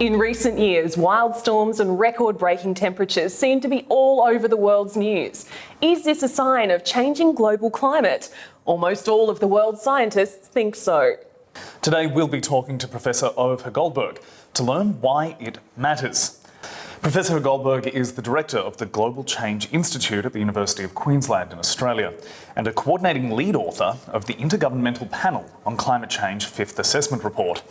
In recent years, wild storms and record breaking temperatures seem to be all over the world's news. Is this a sign of changing global climate? Almost all of the world's scientists think so. Today we'll be talking to Professor Ove Goldberg to learn why it matters. Professor Goldberg is the director of the Global Change Institute at the University of Queensland in Australia and a coordinating lead author of the Intergovernmental Panel on Climate Change Fifth Assessment Report.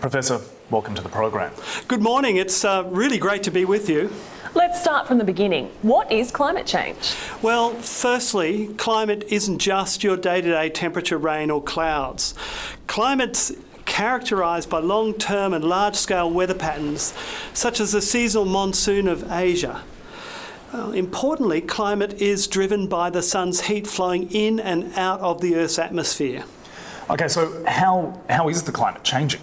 Professor, welcome to the program. Good morning. It's uh, really great to be with you. Let's start from the beginning. What is climate change? Well, firstly, climate isn't just your day-to-day temperature, rain or clouds. Climate's characterised by long-term and large-scale weather patterns, such as the seasonal monsoon of Asia. Uh, importantly, climate is driven by the sun's heat flowing in and out of the Earth's atmosphere. Okay, so how, how is the climate changing?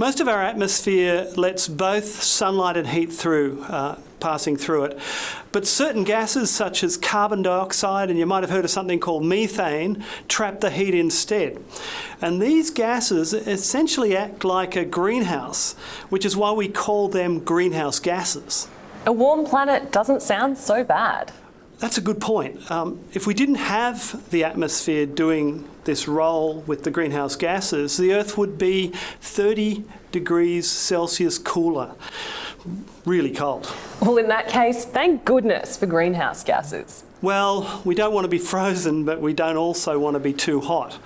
Most of our atmosphere lets both sunlight and heat through, uh, passing through it. But certain gases such as carbon dioxide, and you might have heard of something called methane, trap the heat instead. And these gases essentially act like a greenhouse, which is why we call them greenhouse gases. A warm planet doesn't sound so bad. That's a good point. Um, if we didn't have the atmosphere doing this role with the greenhouse gases, the Earth would be 30 degrees Celsius cooler. Really cold. Well, in that case, thank goodness for greenhouse gases. Well, we don't want to be frozen, but we don't also want to be too hot.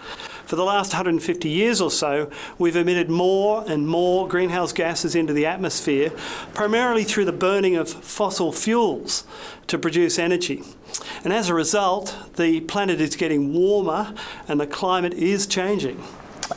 For the last 150 years or so, we've emitted more and more greenhouse gases into the atmosphere, primarily through the burning of fossil fuels to produce energy. And as a result, the planet is getting warmer and the climate is changing.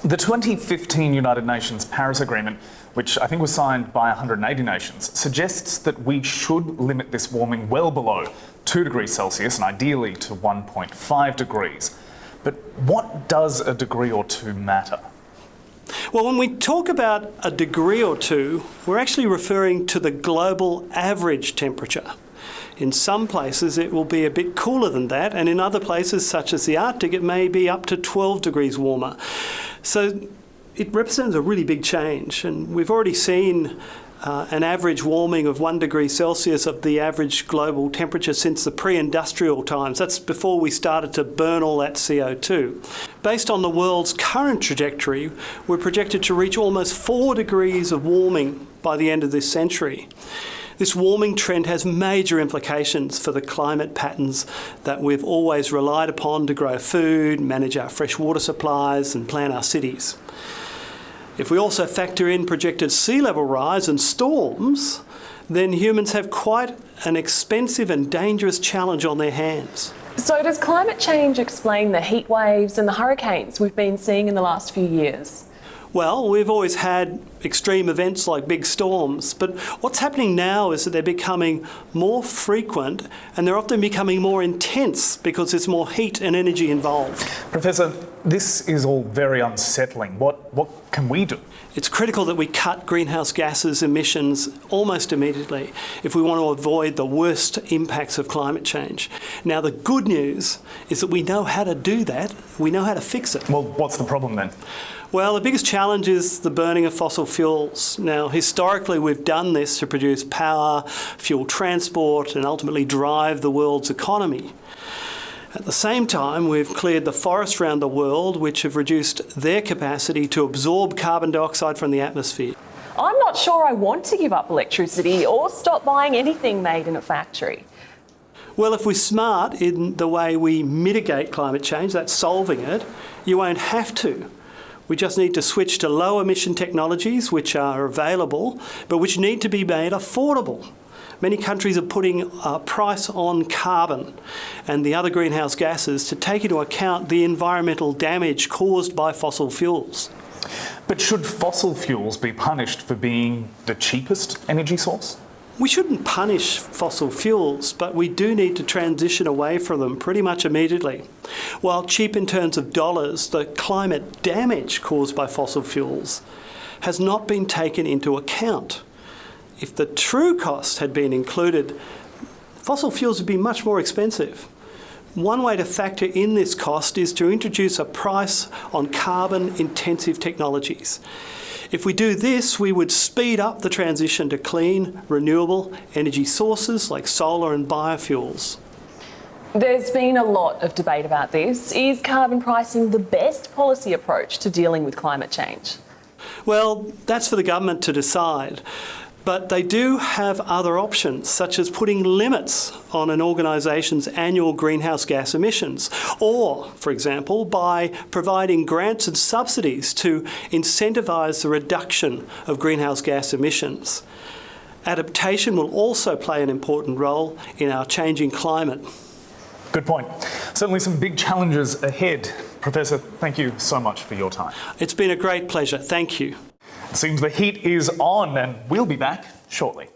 The 2015 United Nations Paris Agreement, which I think was signed by 180 nations, suggests that we should limit this warming well below 2 degrees Celsius and ideally to 1.5 degrees. But what does a degree or two matter? Well, when we talk about a degree or two, we're actually referring to the global average temperature. In some places it will be a bit cooler than that, and in other places, such as the Arctic, it may be up to 12 degrees warmer. So it represents a really big change, and we've already seen uh, an average warming of one degree Celsius of the average global temperature since the pre-industrial times. That's before we started to burn all that CO2. Based on the world's current trajectory, we're projected to reach almost four degrees of warming by the end of this century. This warming trend has major implications for the climate patterns that we've always relied upon to grow food, manage our fresh water supplies and plan our cities. If we also factor in projected sea level rise and storms, then humans have quite an expensive and dangerous challenge on their hands. So does climate change explain the heat waves and the hurricanes we've been seeing in the last few years? Well, we've always had extreme events like big storms, but what's happening now is that they're becoming more frequent and they're often becoming more intense because there's more heat and energy involved. Professor, this is all very unsettling. What, what can we do? It's critical that we cut greenhouse gases emissions almost immediately if we want to avoid the worst impacts of climate change. Now, the good news is that we know how to do that. We know how to fix it. Well, what's the problem then? Well, the biggest challenge is the burning of fossil fuels. Now, historically, we've done this to produce power, fuel transport, and ultimately drive the world's economy. At the same time, we've cleared the forests around the world, which have reduced their capacity to absorb carbon dioxide from the atmosphere. I'm not sure I want to give up electricity or stop buying anything made in a factory. Well, if we're smart in the way we mitigate climate change, that's solving it, you won't have to. We just need to switch to low emission technologies which are available but which need to be made affordable. Many countries are putting a price on carbon and the other greenhouse gases to take into account the environmental damage caused by fossil fuels. But should fossil fuels be punished for being the cheapest energy source? We shouldn't punish fossil fuels, but we do need to transition away from them pretty much immediately. While cheap in terms of dollars, the climate damage caused by fossil fuels has not been taken into account. If the true cost had been included, fossil fuels would be much more expensive. One way to factor in this cost is to introduce a price on carbon intensive technologies. If we do this, we would speed up the transition to clean, renewable energy sources like solar and biofuels. There's been a lot of debate about this. Is carbon pricing the best policy approach to dealing with climate change? Well, that's for the government to decide. But they do have other options, such as putting limits on an organisation's annual greenhouse gas emissions, or, for example, by providing grants and subsidies to incentivise the reduction of greenhouse gas emissions. Adaptation will also play an important role in our changing climate. Good point. Certainly some big challenges ahead. Professor, thank you so much for your time. It's been a great pleasure. Thank you. Seems the heat is on, and we'll be back shortly.